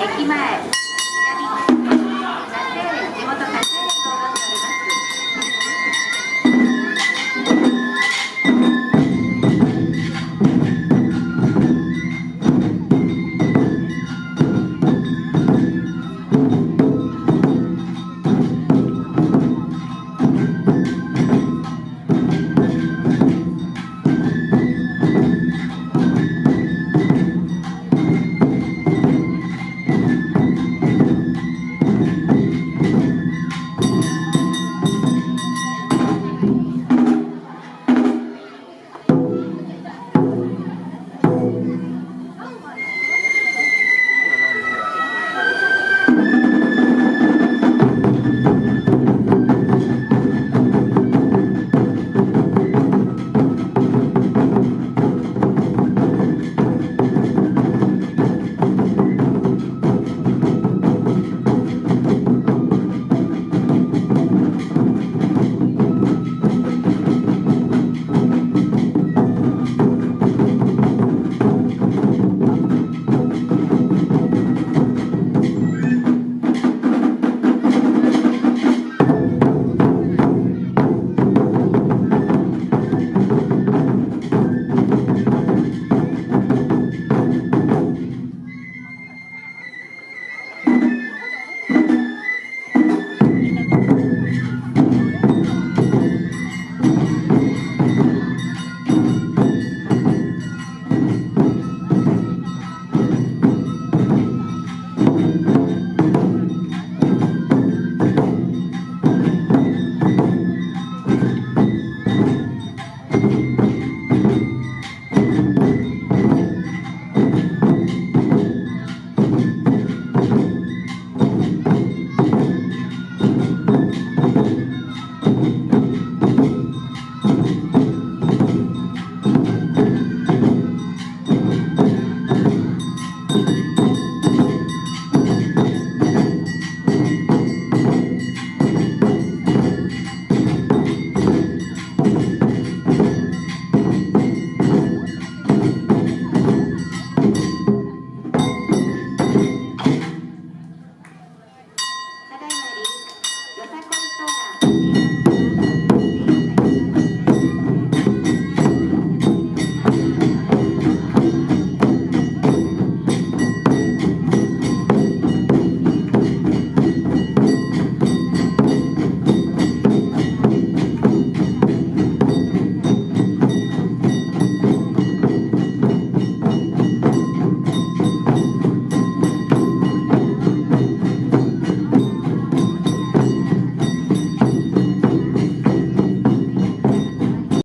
駅前